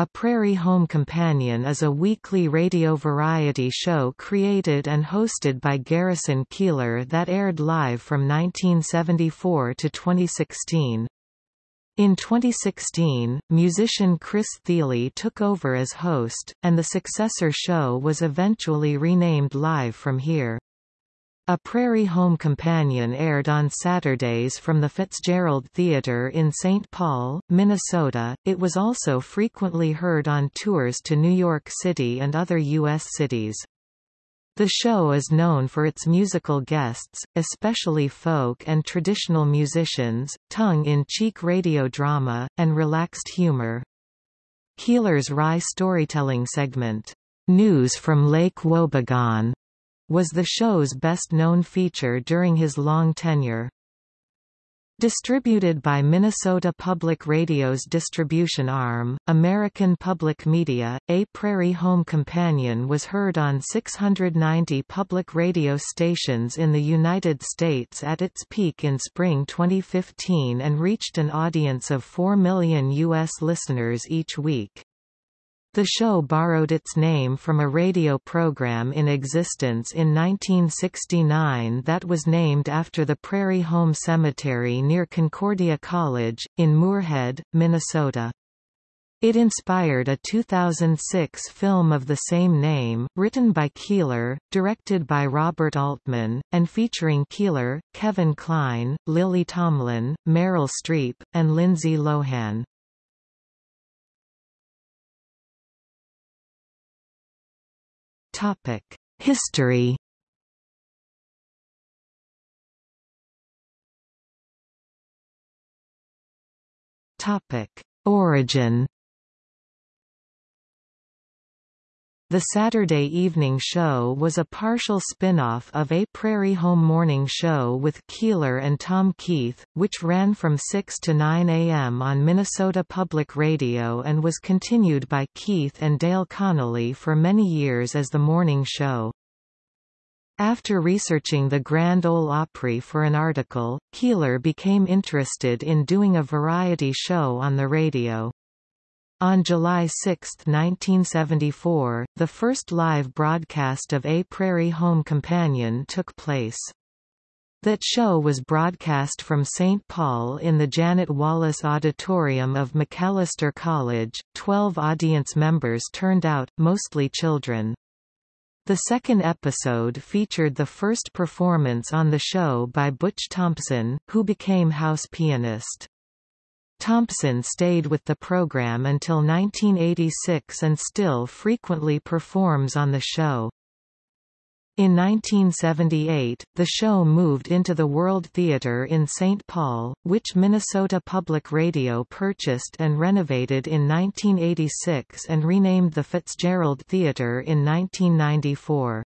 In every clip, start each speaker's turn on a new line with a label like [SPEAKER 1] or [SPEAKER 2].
[SPEAKER 1] A Prairie Home Companion is a weekly radio variety show created and hosted by Garrison Keillor that aired live from 1974 to 2016. In 2016, musician Chris Thile took over as host, and the successor show was eventually renamed Live from Here. A Prairie Home Companion aired on Saturdays from the Fitzgerald Theatre in St. Paul, Minnesota. It was also frequently heard on tours to New York City and other U.S. cities. The show is known for its musical guests, especially folk and traditional musicians, tongue-in-cheek radio drama, and relaxed humor. Keillor's wry storytelling segment, News from Lake Wobegon, was the show's best-known feature during his long tenure. Distributed by Minnesota Public Radio's distribution arm, American Public Media, A Prairie Home Companion was heard on 690 public radio stations in the United States at its peak in spring 2015 and reached an audience of 4 million U.S. listeners each week. The show borrowed its name from a radio program in existence in 1969 that was named after the Prairie Home Cemetery near Concordia College, in Moorhead, Minnesota. It inspired a 2006 film of the same name, written by Keillor, directed by Robert Altman, and featuring Keillor, Kevin Kline, Lily Tomlin, Meryl Streep, and Lindsay Lohan. History. Topic: Origin The Saturday Evening Show was a partial spin-off of A Prairie Home Morning Show with Keillor and Tom Keith, which ran from 6 to 9 a.m. on Minnesota Public Radio and was continued by Keith and Dale Connolly for many years as the morning show. After researching the Grand Ole Opry for an article, Keillor became interested in doing a variety show on the radio. On July 6, 1974, the first live broadcast of A Prairie Home Companion took place. That show was broadcast from St. Paul in the Janet Wallace Auditorium of Macalester College. Twelve audience members turned out, mostly children. The second episode featured the first performance on the show by Butch Thompson, who became house pianist. Thompson stayed with the program until 1986 and still frequently performs on the show. In 1978, the show moved into the World Theatre in St. Paul, which Minnesota Public Radio purchased and renovated in 1986 and renamed the Fitzgerald Theatre in 1994.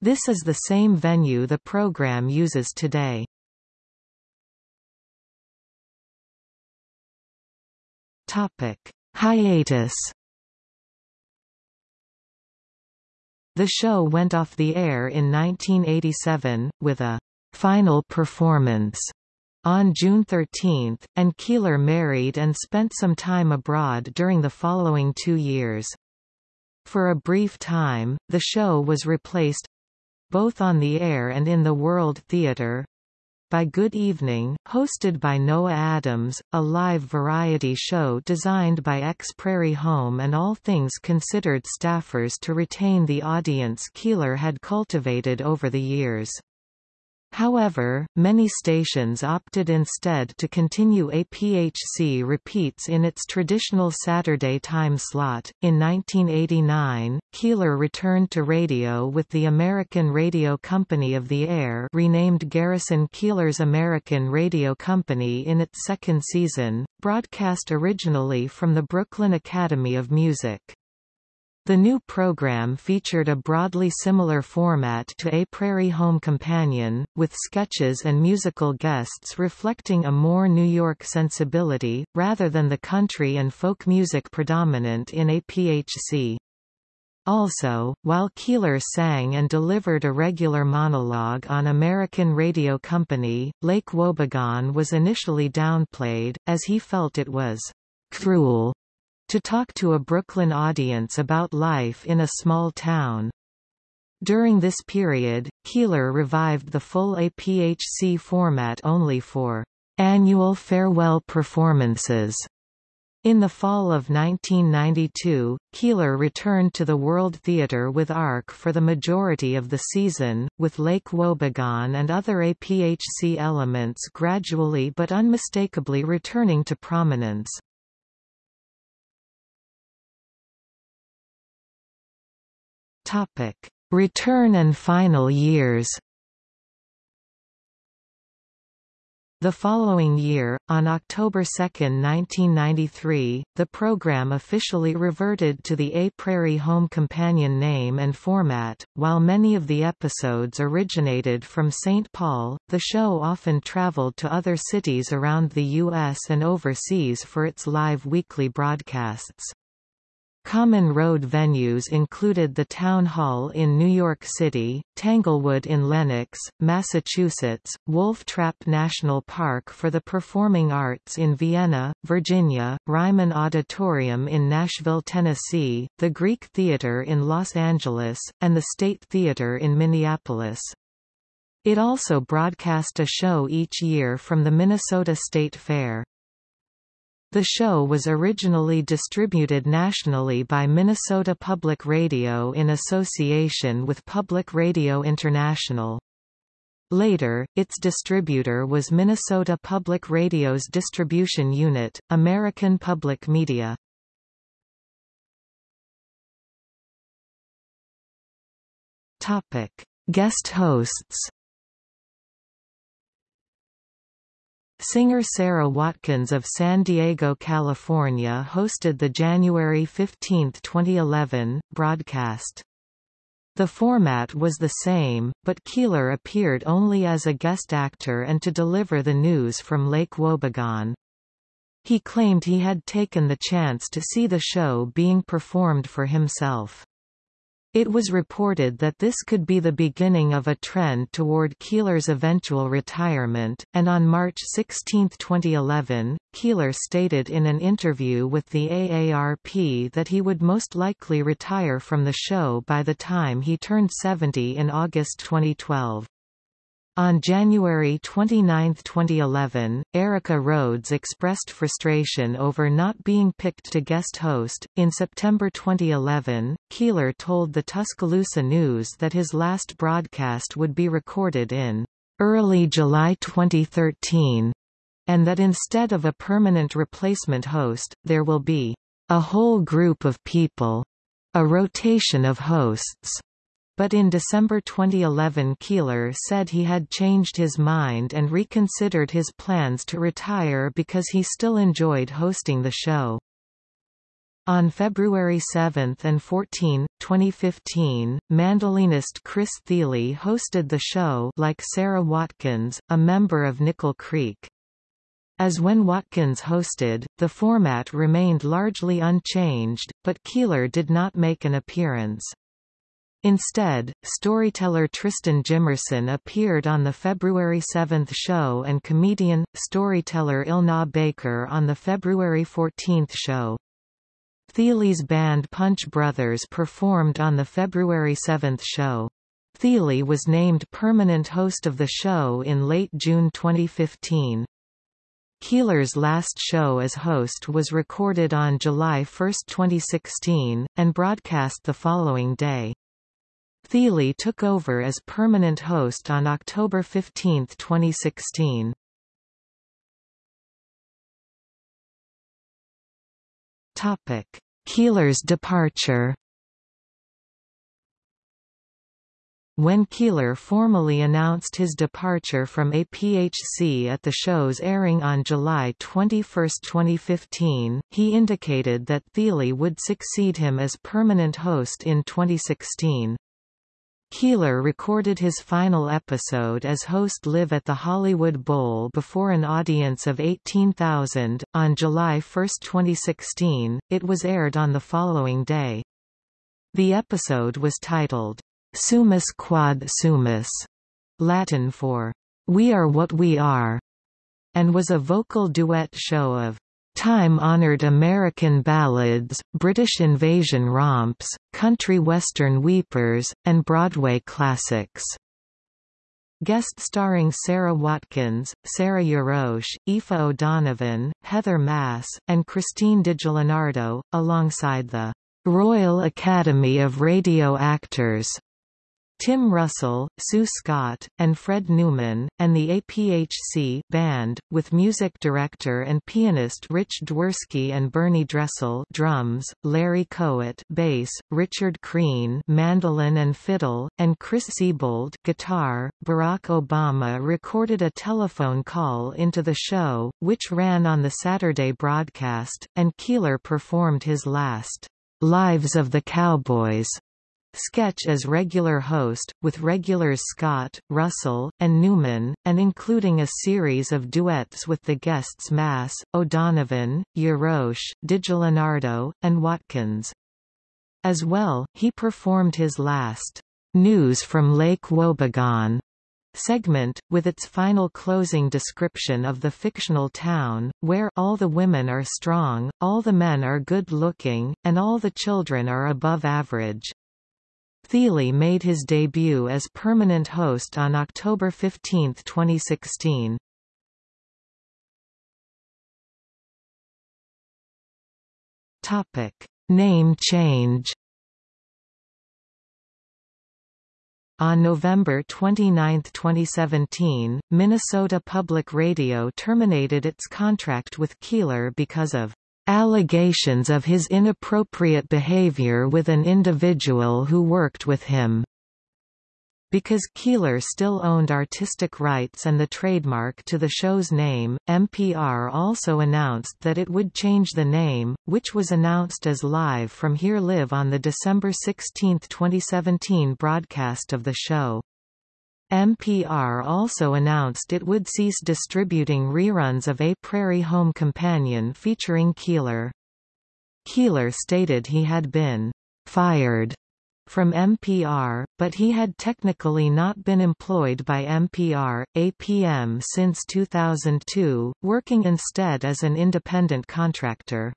[SPEAKER 1] This is the same venue the program uses today. Topic: Hiatus. The show went off the air in 1987, with a final performance on June 13, and Keillor married and spent some time abroad during the following two years. For a brief time, the show was replaced—both on the air and in the World Theatre, by Good Evening, hosted by Noah Adams, a live variety show designed by ex-Prairie Home and All Things Considered staffers to retain the audience Keillor had cultivated over the years. However, many stations opted instead to continue APHC repeats in its traditional Saturday time slot. In 1989, Keillor returned to radio with the American Radio Company of the Air, renamed Garrison Keillor's American Radio Company in its second season, broadcast originally from the Brooklyn Academy of Music. The new program featured a broadly similar format to A Prairie Home Companion, with sketches and musical guests reflecting a more New York sensibility, rather than the country and folk music predominant in APHC. Also, while Keillor sang and delivered a regular monologue on American Radio Company, Lake Wobegon was initially downplayed, as he felt it was cruel to talk to a Brooklyn audience about life in a small town. During this period, Keillor revived the full APHC format only for annual farewell performances. In the fall of 1992, Keillor returned to the World Theatre with ARC for the majority of the season, with Lake Wobegon and other APHC elements gradually but unmistakably returning to prominence. Topic: Return and final years The following year, on October 2, 1993, the program officially reverted to the A Prairie Home Companion name and format. While many of the episodes originated from St. Paul, the show often traveled to other cities around the U.S. and overseas for its live weekly broadcasts. Common road venues included the Town Hall in New York City, Tanglewood in Lenox, Massachusetts, Wolf Trap National Park for the Performing Arts in Vienna, Virginia, Ryman Auditorium in Nashville, Tennessee, the Greek Theatre in Los Angeles, and the State Theatre in Minneapolis. It also broadcast a show each year from the Minnesota State Fair. The show was originally distributed nationally by Minnesota Public Radio in association with Public Radio International. Later, its distributor was Minnesota Public Radio's distribution unit, American Public Media. Guest hosts Singer Sara Watkins of San Diego, California hosted the January 15, 2011, broadcast. The format was the same, but Keillor appeared only as a guest actor and to deliver the news from Lake Wobegon. He claimed he had taken the chance to see the show being performed for himself. It was reported that this could be the beginning of a trend toward Keillor's eventual retirement, and on March 16, 2011, Keillor stated in an interview with the AARP that he would most likely retire from the show by the time he turned 70 in August 2012. On January 29, 2011, Erica Rhodes expressed frustration over not being picked to guest host. In September 2011, Keillor told the Tuscaloosa News that his last broadcast would be recorded in early July 2013, and that instead of a permanent replacement host, there will be a whole group of people, a rotation of hosts. But in December 2011 Keillor said he had changed his mind and reconsidered his plans to retire because he still enjoyed hosting the show. On February 7 and 14, 2015, mandolinist Chris Thile hosted the show like Sara Watkins, a member of Nickel Creek. As when Watkins hosted, the format remained largely unchanged, but Keillor did not make an appearance. Instead, storyteller Tristan Jimerson appeared on the February 7 show and comedian, storyteller Elna Baker on the February 14 show. Thile's band Punch Brothers performed on the February 7 show. Thile was named permanent host of the show in late June 2015. Keillor's last show as host was recorded on July 1, 2016, and broadcast the following day. Thile took over as permanent host on October 15, 2016. Topic: Keillor's departure. When Keillor formally announced his departure from APHC at the show's airing on July 21, 2015, he indicated that Thile would succeed him as permanent host in 2016. Keillor recorded his final episode as host live at the Hollywood Bowl before an audience of 18,000. On July 1, 2016, it was aired on the following day. The episode was titled, Sumus Quod Sumus, Latin for, We Are What We Are, and was a vocal duet show of time-honored American ballads, British invasion romps, country western weepers, and Broadway classics. Guest starring Sara Watkins, Sarah Jarosz, Aoife O'Donovan, Heather Masse, and Christine DiGiallonardo, alongside the Royal Academy of Radio Actors Tim Russell, Sue Scott, and Fred Newman, and the APHC band, with music director and pianist Rich Dworsky and Bernie Dressel drums, Larry Kohut bass, Richard Kriehn mandolin and fiddle, and Chris Siebold guitar. Barack Obama recorded a telephone call into the show, which ran on the Saturday broadcast, and Keillor performed his last Lives of the Cowboys sketch as regular host, with regulars Scott, Russell, and Newman, and including a series of duets with the guests Masse, O'Donovan, Jarosz, DiGiallonardo, and Watkins. As well, he performed his last News from Lake Wobegon segment, with its final closing description of the fictional town, where all the women are strong, all the men are good-looking, and all the children are above average. Thile made his debut as permanent host on October 15, 2016. Topic: Name change. On November 29, 2017, Minnesota Public Radio terminated its contract with Keillor because of allegations of his inappropriate behavior with an individual who worked with him. Because Keillor still owned artistic rights and the trademark to the show's name, NPR also announced that it would change the name, which was announced as Live from Here Live on the December 16, 2017 broadcast of the show. NPR also announced it would cease distributing reruns of A Prairie Home Companion featuring Keillor. Keillor stated he had been fired from NPR, but he had technically not been employed by NPR, APM since 2002, working instead as an independent contractor.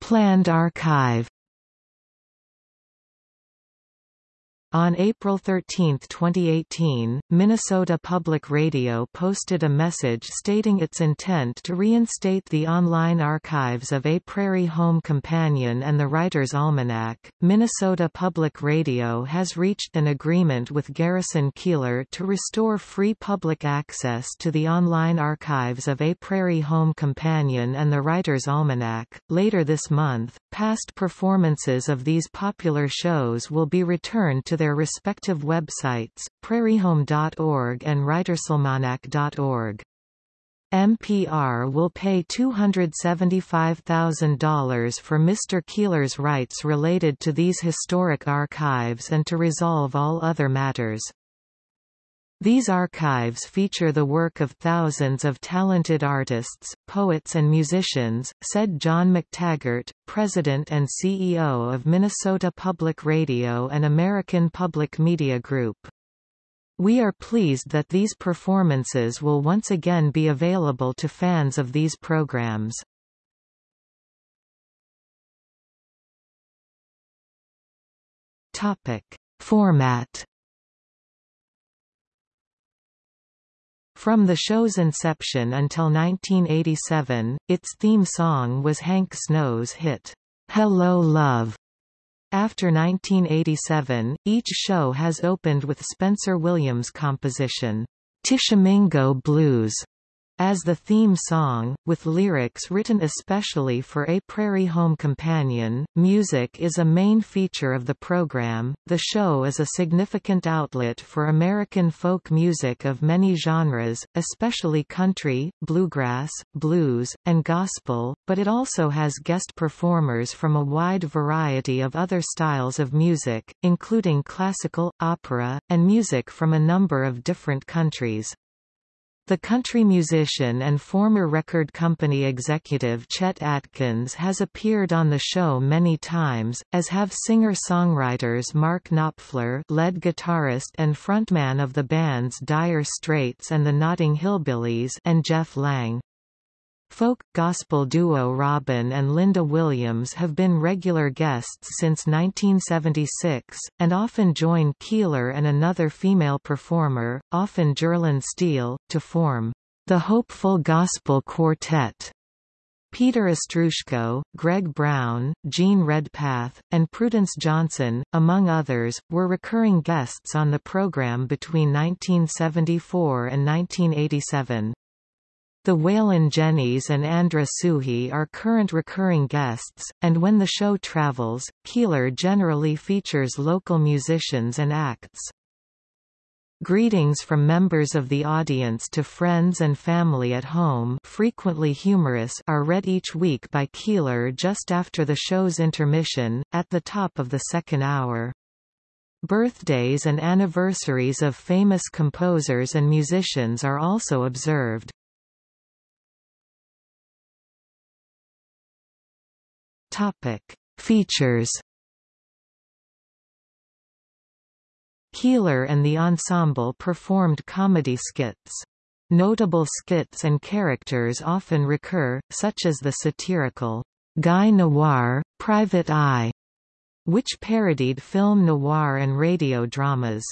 [SPEAKER 1] Planned archive On April 13, 2018, Minnesota Public Radio posted a message stating its intent to reinstate the online archives of A Prairie Home Companion and the Writer's Almanac. Minnesota Public Radio has reached an agreement with Garrison Keillor to restore free public access to the online archives of A Prairie Home Companion and the Writer's Almanac. Later this month, past performances of these popular shows will be returned to their respective websites, prairiehome.org and writersalmanac.org. NPR will pay $275,000 for Mr. Keillor's rights related to these historic archives and to resolve all other matters. These archives feature the work of thousands of talented artists, poets and musicians, said John McTaggart, President and CEO of Minnesota Public Radio and American Public Media Group. We are pleased that these performances will once again be available to fans of these programs. Format From the show's inception until 1987, its theme song was Hank Snow's hit, Hello Love. After 1987, each show has opened with Spencer Williams' composition, Tishomingo Blues, as the theme song, with lyrics written especially for A Prairie Home Companion. Music is a main feature of the program. The show is a significant outlet for American folk music of many genres, especially country, bluegrass, blues, and gospel, but it also has guest performers from a wide variety of other styles of music, including classical, opera, and music from a number of different countries. The country musician and former record company executive Chet Atkins has appeared on the show many times, as have singer-songwriters Mark Knopfler lead guitarist and frontman of the bands Dire Straits and the Notting Hillbillies and Jeff Lang. Folk, gospel duo Robin and Linda Williams have been regular guests since 1976, and often join Keillor and another female performer, often Jearlyn Steele, to form the Hopeful Gospel Quartet. Peter Ostroushko, Greg Brown, Jean Redpath, and Prudence Johnson, among others, were recurring guests on the program between 1974 and 1987. The Wailin' Jennys and Andra Suchy are current recurring guests, and when the show travels, Keillor generally features local musicians and acts. Greetings from members of the audience to friends and family at home frequently humorous are read each week by Keillor just after the show's intermission, at the top of the second hour. Birthdays and anniversaries of famous composers and musicians are also observed. Topic: Features. Keillor and the ensemble performed comedy skits. Notable skits and characters often recur, such as the satirical Guy Noir, Private Eye, which parodied film noir and radio dramas.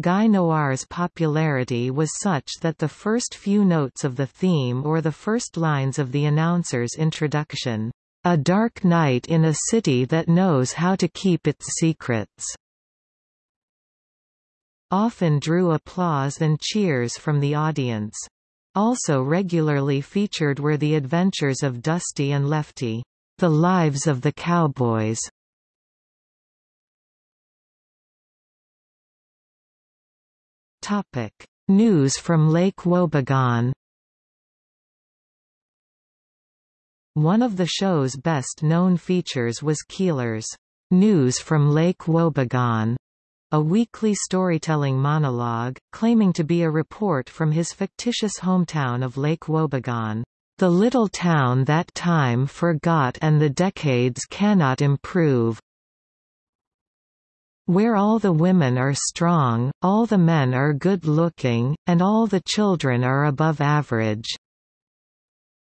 [SPEAKER 1] Guy Noir's popularity was such that the first few notes of the theme or the first lines of the announcer's introduction a Dark Night in a City That Knows How to Keep Its Secrets often drew applause and cheers from the audience. Also regularly featured were the adventures of Dusty and Lefty, The Lives of the Cowboys. Topic: News from Lake Wobegon One of the show's best-known features was Keillor's News from Lake Wobegon, a weekly storytelling monologue, claiming to be a report from his fictitious hometown of Lake Wobegon, the little town that time forgot and the decades cannot improve, where all the women are strong, all the men are good-looking, and all the children are above average.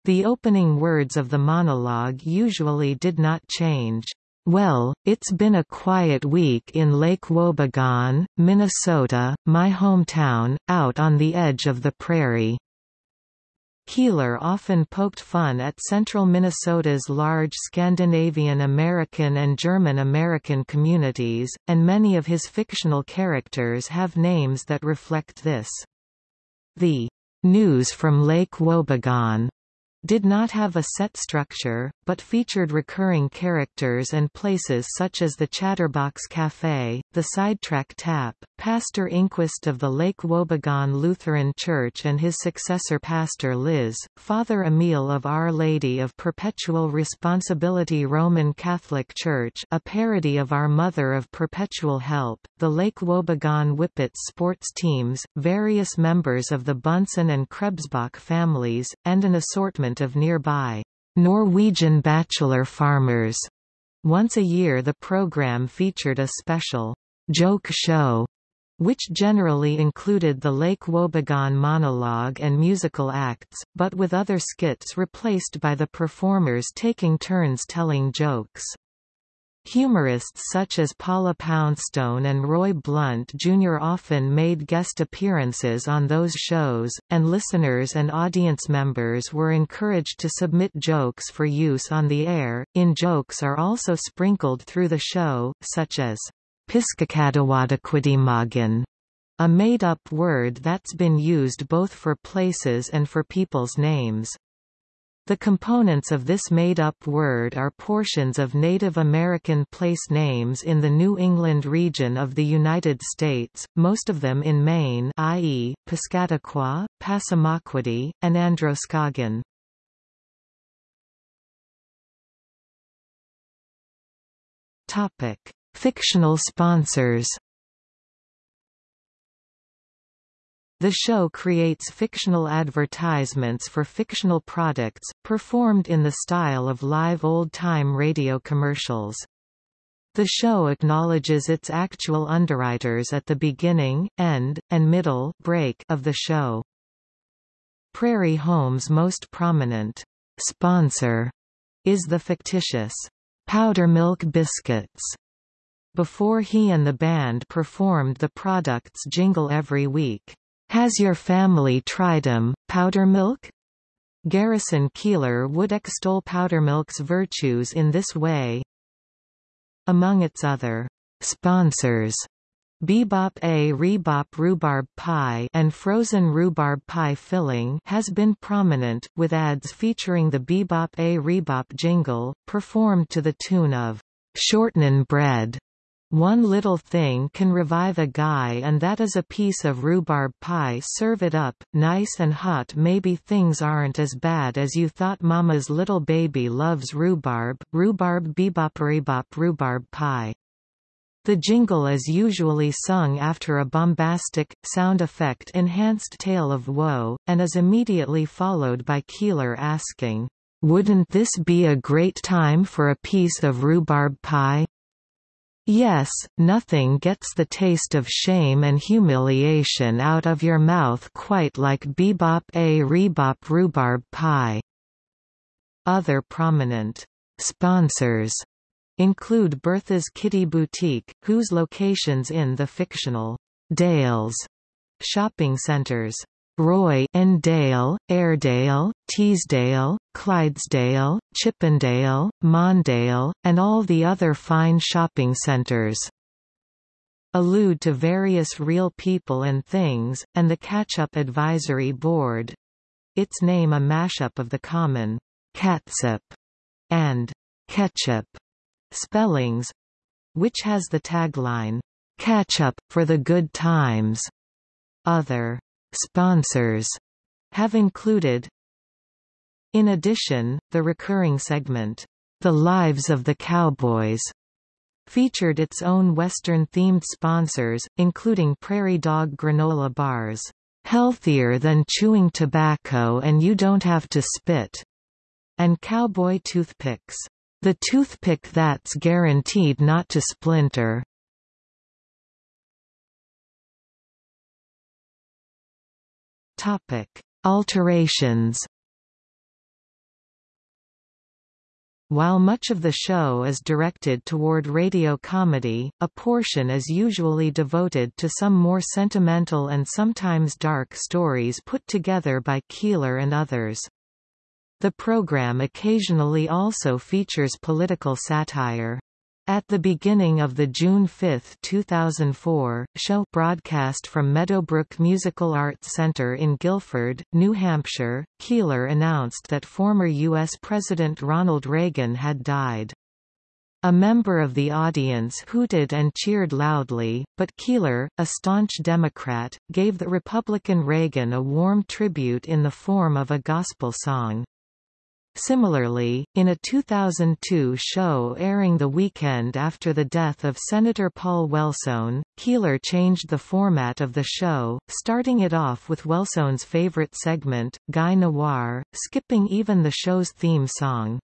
[SPEAKER 1] The opening words of the monologue usually did not change. Well, it's been a quiet week in Lake Wobegon, Minnesota, my hometown, out on the edge of the prairie. Keillor often poked fun at central Minnesota's large Scandinavian American and German American communities, and many of his fictional characters have names that reflect this. The News from Lake Wobegon did not have a set structure, but featured recurring characters and places such as the Chatterbox Café, the Sidetrack Tap, Pastor Ingqvist of the Lake Wobegon Lutheran Church and his successor Pastor Liz, Father Emil of Our Lady of Perpetual Responsibility Roman Catholic Church a parody of Our Mother of Perpetual Help, the Lake Wobegon Whippets sports teams, various members of the Bunsen and Krebsbach families, and an assortment of nearby Norwegian bachelor farmers. Once a year the program featured a special joke show which generally included the Lake Wobegon monologue and musical acts, but with other skits replaced by the performers taking turns telling jokes. Humorists such as Paula Poundstone and Roy Blount Jr. often made guest appearances on those shows, and listeners and audience members were encouraged to submit jokes for use on the air. In jokes are also sprinkled through the show, such as Piskakadawadakwidimagan, a made-up word that's been used both for places and for people's names. The components of this made-up word are portions of Native American place names in the New England region of the United States, most of them in Maine i.e., Piscataqua, Passamaquoddy, and Androscoggin. Fictional sponsors The show creates fictional advertisements for fictional products, performed in the style of live old-time radio commercials. The show acknowledges its actual underwriters at the beginning, end, and middle break of the show. Prairie Home's most prominent sponsor is the fictitious Powder Milk Biscuits. Before he and the band performed the product's jingle every week, "'Has your family tried 'em, Powdermilk?' Garrison Keillor would extol powder milk's virtues in this way. Among its other sponsors Bebop A Rebop Rhubarb Pie and frozen rhubarb pie filling has been prominent, with ads featuring the Bebop A Rebop jingle, performed to the tune of "'Shortnin' Bread' One little thing can revive a guy and that is a piece of rhubarb pie serve it up, nice and hot maybe things aren't as bad as you thought mama's little baby loves rhubarb, rhubarb bebop rebop rhubarb pie. The jingle is usually sung after a bombastic, sound effect-enhanced tale of woe, and is immediately followed by Keillor asking, "'Wouldn't this be a great time for a piece of rhubarb pie?' Yes, nothing gets the taste of shame and humiliation out of your mouth quite like bebop a rebop rhubarb pie." Other prominent sponsors include Bertha's Kitty Boutique, whose locations in the fictional Dales shopping centers Roy N. Dale, Airedale, Teesdale, Clydesdale, Chippendale, Mondale, and all the other fine shopping centers allude to various real people and things, and the Catch-Up Advisory Board its name a mashup of the common catsup and ketchup spellings, which has the tagline, Catch up, for the good times. Other sponsors have included In addition, the recurring segment, The Lives of the Cowboys, featured its own Western-themed sponsors, including Prairie Dog granola bars, "...healthier than chewing tobacco and you don't have to spit", and cowboy toothpicks. The toothpick that's guaranteed not to splinter. Topic: Alterations. While much of the show is directed toward radio comedy, a portion is usually devoted to some more sentimental and sometimes dark stories put together by Keillor and others. The program occasionally also features political satire. At the beginning of the June 5, 2004, show broadcast from Meadowbrook Musical Arts Center in Gilford, New Hampshire, Keillor announced that former U.S. President Ronald Reagan had died. A member of the audience hooted and cheered loudly, but Keillor, a staunch Democrat, gave the Republican Reagan a warm tribute in the form of a gospel song. Similarly, in a 2002 show airing the weekend after the death of Senator Paul Wellstone, Keillor changed the format of the show, starting it off with Wellstone's favorite segment, Guy Noir, skipping even the show's theme song.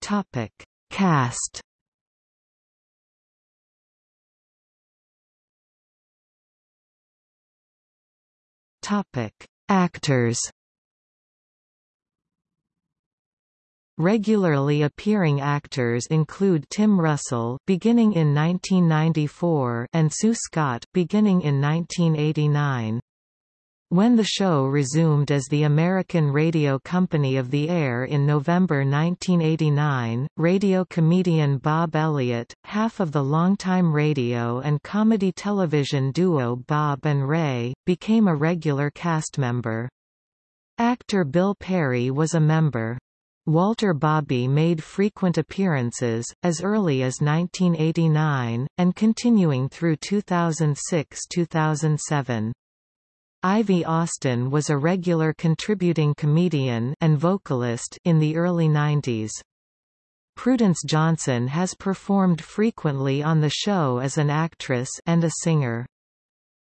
[SPEAKER 1] Topic. Cast Topic: Actors. Regularly appearing actors include Tim Russell beginning in 1994 and Sue Scott beginning in 1989. When the show resumed as the American Radio Company of the Air in November 1989, radio comedian Bob Elliott, half of the longtime radio and comedy television duo Bob and Ray, became a regular cast member. Actor Bill Perry was a member. Walter Bobbie made frequent appearances, as early as 1989, and continuing through 2006–2007. Ivy Austin was a regular contributing comedian and vocalist in the early 90s. Prudence Johnson has performed frequently on the show as an actress and a singer.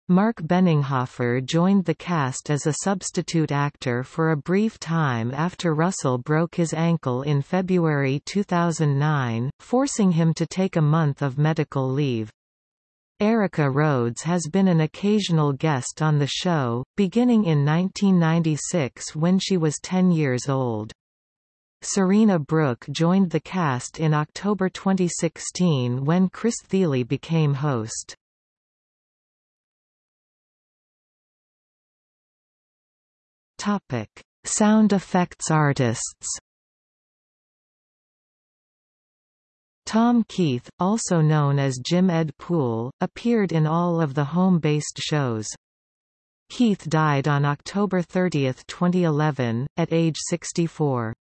[SPEAKER 1] Mark Benninghofer joined the cast as a substitute actor for a brief time after Russell broke his ankle in February 2009, forcing him to take a month of medical leave. Erica Rhodes has been an occasional guest on the show, beginning in 1996 when she was 10 years old. Serena Brook joined the cast in October 2016 when Chris Thile became host. Topic: Sound effects artists. Tom Keith, also known as Jim Ed Poole, appeared in all of the home-based shows. Keith died on October 30, 2011, at age 64.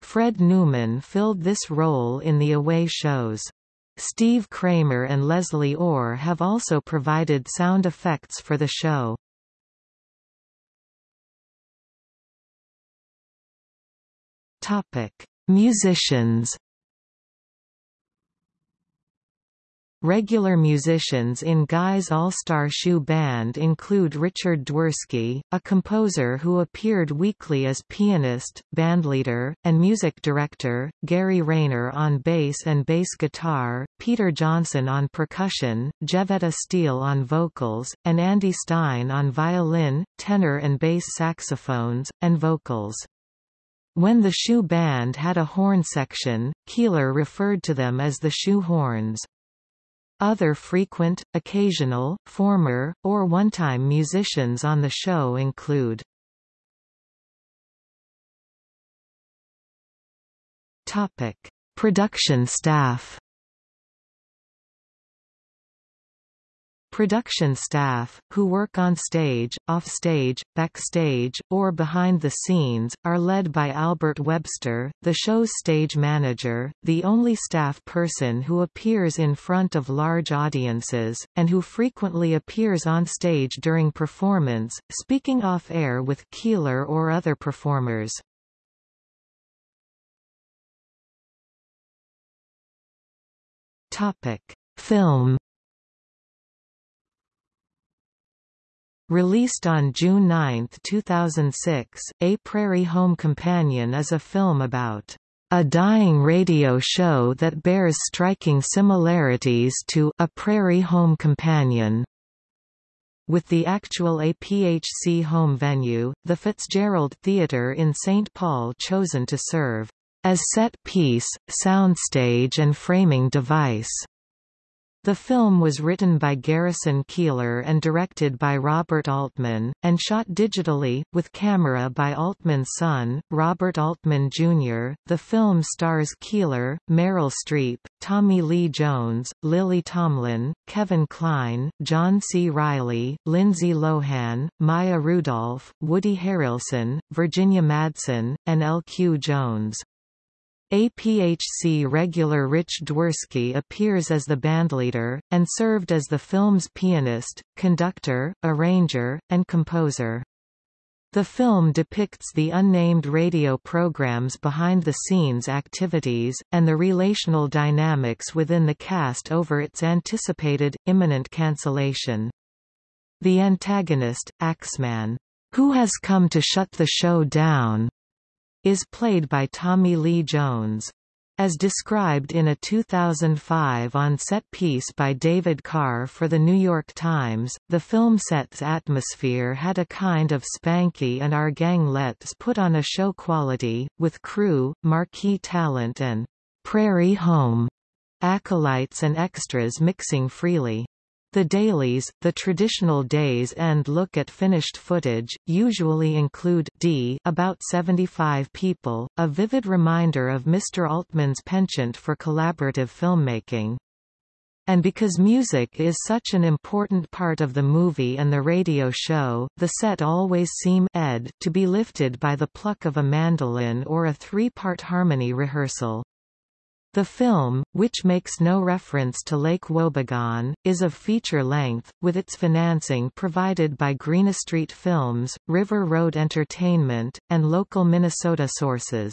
[SPEAKER 1] Fred Newman filled this role in the away shows. Steve Kramer and Leslie Orr have also provided sound effects for the show. Topic: Musicians. Regular musicians in Guy's All-Star Shoe Band include Richard Dworsky, a composer who appeared weekly as pianist, bandleader, and music director, Gary Rayner on bass and bass guitar, Peter Johnson on percussion, Jevetta Steele on vocals, and Andy Stein on violin, tenor and bass saxophones, and vocals. When the shoe band had a horn section, Keillor referred to them as the shoe horns. Other frequent, occasional, former, or one-time musicians on the show include Topic: Production staff Production staff, who work on stage, off stage, backstage, or behind the scenes, are led by Albert Webster, the show's stage manager, the only staff person who appears in front of large audiences, and who frequently appears on stage during performance, speaking off-air with Keillor or other performers. Topic. Film Released on June 9, 2006, A Prairie Home Companion is a film about a dying radio show that bears striking similarities to A Prairie Home Companion. With the actual APHC home venue, the Fitzgerald Theatre in St. Paul chosen to serve as set piece, soundstage and framing device. The film was written by Garrison Keillor and directed by Robert Altman, and shot digitally, with camera by Altman's son, Robert Altman Jr. The film stars Keillor, Meryl Streep, Tommy Lee Jones, Lily Tomlin, Kevin Kline, John C. Reilly, Lindsay Lohan, Maya Rudolph, Woody Harrelson, Virginia Madsen, and L. Q. Jones. APHC regular Rich Dworsky appears as the bandleader, and served as the film's pianist, conductor, arranger, and composer. The film depicts the unnamed radio programs behind-the-scenes activities, and the relational dynamics within the cast over its anticipated, imminent cancellation. The antagonist, Axeman, who has come to shut the show down, is played by Tommy Lee Jones. As described in a 2005 on-set piece by David Carr for The New York Times, the film set's atmosphere had a kind of Spanky and Our Gang Let's put on a show quality, with crew, marquee talent and «prairie home» acolytes and extras mixing freely. The dailies, the traditional day's and look at finished footage, usually include d about 75 people, a vivid reminder of Mr. Altman's penchant for collaborative filmmaking. And because music is such an important part of the movie and the radio show, the set always seem ed to be lifted by the pluck of a mandolin or a three-part harmony rehearsal. The film, which makes no reference to Lake Wobegon, is of feature length, with its financing provided by Greenestreet Films, River Road Entertainment, and local Minnesota sources.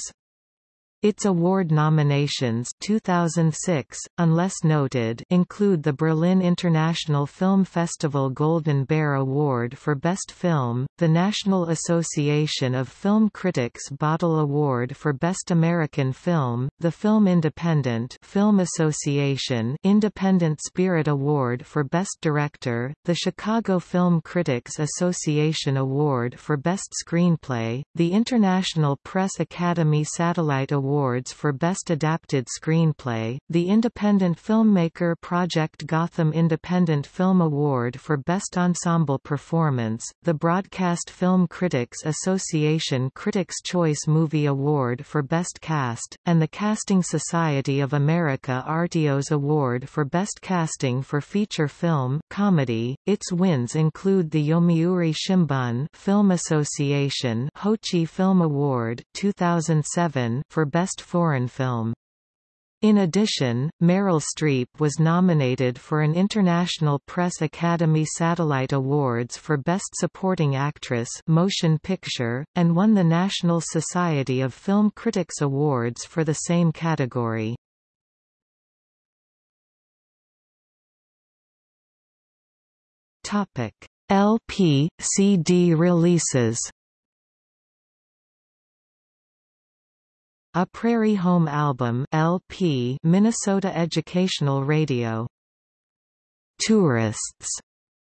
[SPEAKER 1] Its award nominations 2006, unless noted include the Berlin International Film Festival Golden Bear Award for Best Film, the National Association of Film Critics Bodil Award for Best American Film, the Film Independent Film Association Independent Spirit Award for Best Director, the Chicago Film Critics Association Award for Best Screenplay, the International Press Academy Satellite Award Awards for Best Adapted Screenplay, the Independent Filmmaker Project Gotham Independent Film Award for Best Ensemble Performance, the Broadcast Film Critics Association Critics' Choice Movie Award for Best Cast, and the Casting Society of America Artios Award for Best Casting for Feature Film Comedy. Its wins include the Yomiuri Shimbun Film Association Hochi Film Award 2007 for Best Best Foreign Film. In addition, Meryl Streep was nominated for an International Press Academy Satellite Awards for Best Supporting Actress Motion Picture, and won the National Society of Film Critics Awards for the same category. LP, CD releases A Prairie Home Album LP Minnesota Educational Radio. Tourists.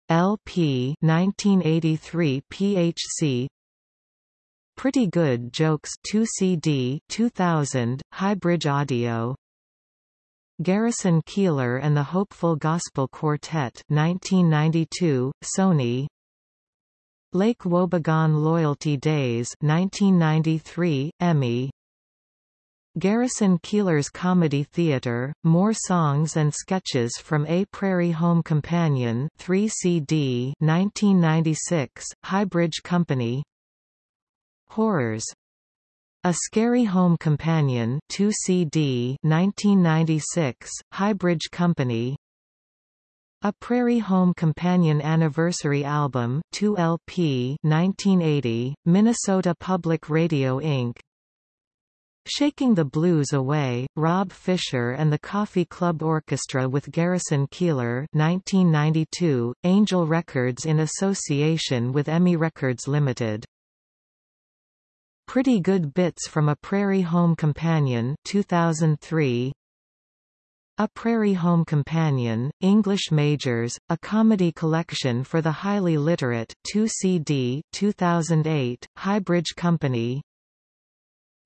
[SPEAKER 1] LP 1983 PHC Pretty Good Jokes 2 CD 2000 Highbridge Audio. Garrison Keillor and the Hopeful Gospel Quartet 1992 Sony. Lake Wobegon Loyalty Days 1993 EMI Garrison Keillor's Comedy Theatre, More Songs and Sketches from A Prairie Home Companion 3 CD 1996, Highbridge Company. Horrors. A Scary Home Companion 2 CD 1996, Highbridge Company. A Prairie Home Companion Anniversary Album 2 LP 1980, Minnesota Public Radio Inc. Shaking the Blues Away, Rob Fisher and the Coffee Club Orchestra with Garrison Keillor 1992, Angel Records in association with EMI Records Limited. Pretty Good Bits from a Prairie Home Companion 2003. A Prairie Home Companion, English Majors, a comedy collection for the highly literate 2 CD 2008, Highbridge Company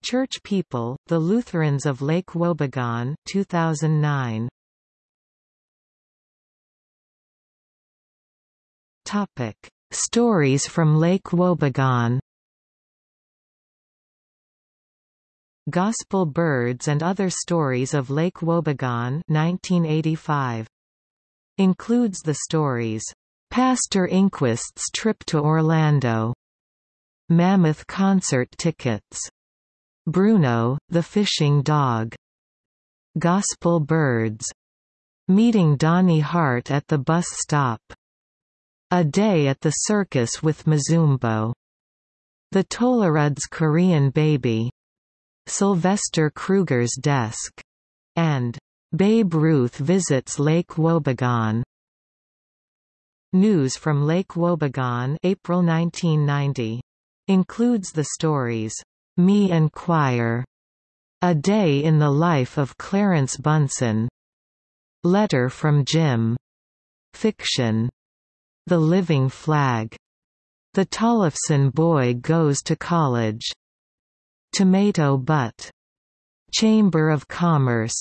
[SPEAKER 1] Church People, The Lutherans of Lake Wobegon 2009. Topic: Stories from Lake Wobegon. Gospel Birds and Other Stories of Lake Wobegon 1985. Includes the stories, Pastor Ingqvist's Trip to Orlando, Mammoth Concert Tickets, Bruno, the Fishing Dog. Gospel Birds. Meeting Donnie Hart at the bus stop. A Day at the Circus with Mazumbo. The Tolleruds Korean Baby. Sylvester Kruger's Desk. And Babe Ruth Visits Lake Wobegon. News from Lake Wobegon April 1990. Includes the stories me and Choir. A Day in the Life of Clarence Bunsen. Letter from Jim. Fiction. The Living Flag. The Tollefson Boy Goes to College. Tomato Butt. Chamber of Commerce.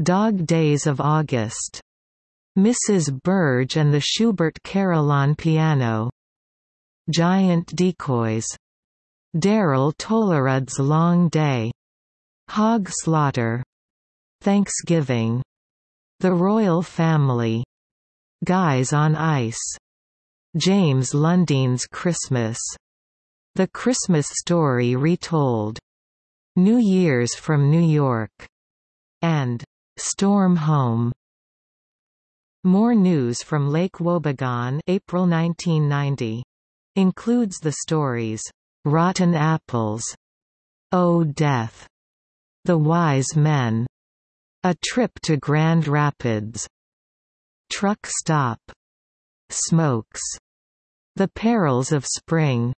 [SPEAKER 1] Dog Days of August. Mrs. Burge and the Schubert Carillon Piano. Giant Decoys. Daryl Tollerud's Long Day. Hog Slaughter. Thanksgiving. The Royal Family. Guys on Ice. James Lundine's Christmas. The Christmas Story Retold. New Year's from New York. And Storm Home. More news from Lake Wobegon April 1990. Includes the stories Rotten Apples, Oh Death, The Wise Men, A Trip to Grand Rapids, Truck Stop, Smokes, The Perils of Spring,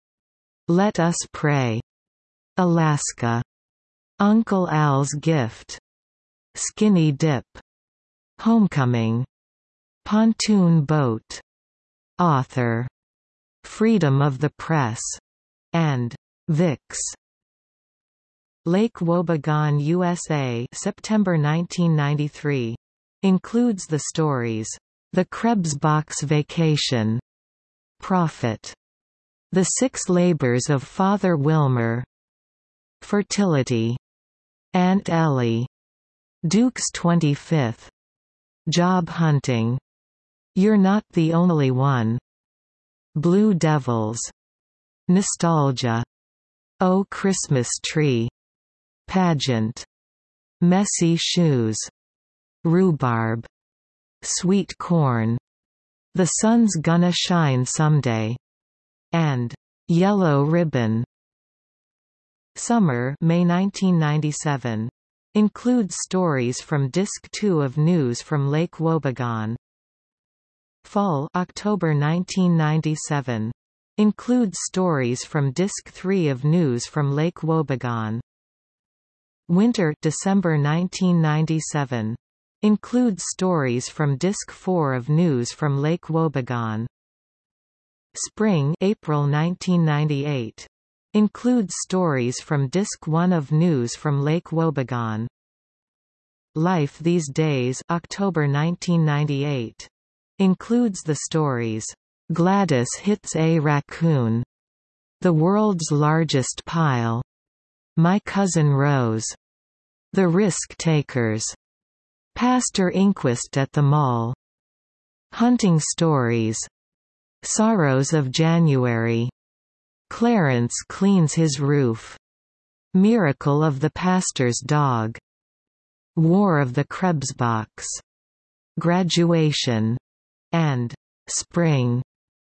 [SPEAKER 1] Let Us Pray, Alaska, Uncle Al's Gift, Skinny Dip, Homecoming, Pontoon Boat, Author, Freedom of the Press, and Vix. Lake Wobegon USA September 1993. Includes the stories, The Krebsbach Vacation, Prophet, The Six Labors of Father Wilmer, Fertility, Aunt Ellie, Duke's 25th, Job Hunting, You're Not the Only One, Blue Devils, Nostalgia, Oh Christmas Tree, Pageant, Messy Shoes, Rhubarb, Sweet Corn, The Sun's Gonna Shine Someday, and Yellow Ribbon. Summer May 1997. Includes stories from Disc 2 of News from Lake Wobegon. Fall October 1997. Includes stories from Disc 3 of News from Lake Wobegon. Winter December 1997. Includes stories from Disc 4 of News from Lake Wobegon. Spring April 1998. Includes stories from Disc 1 of News from Lake Wobegon. Life These Days October 1998. Includes the stories Gladys hits a raccoon. The world's largest pile. My cousin Rose. The Risk Takers. Pastor Ingqvist at the Mall. Hunting Stories. Sorrows of January. Clarence cleans his roof. Miracle of the Pastor's Dog. War of the Krebsbach. Graduation. And Spring.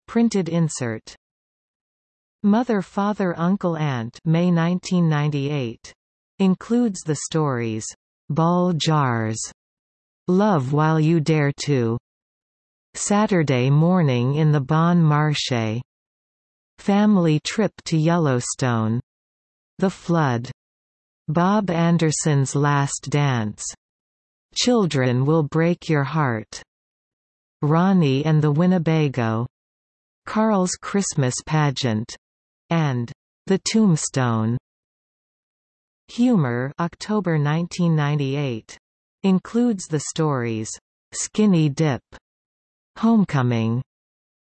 [SPEAKER 1] Printed insert. Mother Father Uncle Aunt May 1998. Includes the stories, Ball Jars, Love While You Dare To, Saturday Morning in the Bon Marché, Family Trip to Yellowstone, The Flood, Bob Anderson's Last Dance, Children Will Break Your Heart, Ronnie and the Winnebago, Carl's Christmas Pageant, and The Tombstone. Humor October 1998. Includes the stories, Skinny Dip, Homecoming,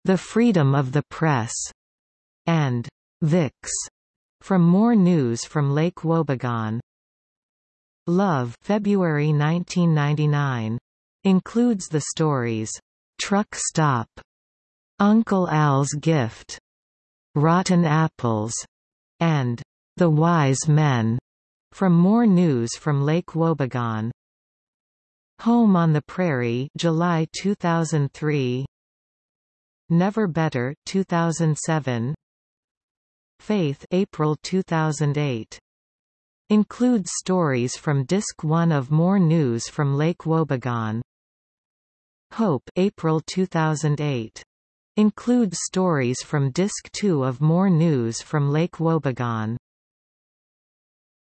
[SPEAKER 1] The Freedom of the Press, and Vix. From more news from Lake Wobegon. Love February 1999. Includes the stories, Truck Stop, Uncle Al's Gift, Rotten Apples, and The Wise Men. From more news from Lake Wobegon. Home on the Prairie July 2003 Never Better 2007 Faith April 2008 Includes stories from Disc 1 of More News from Lake Wobegon. Hope April 2008 Includes stories from Disc 2 of More News from Lake Wobegon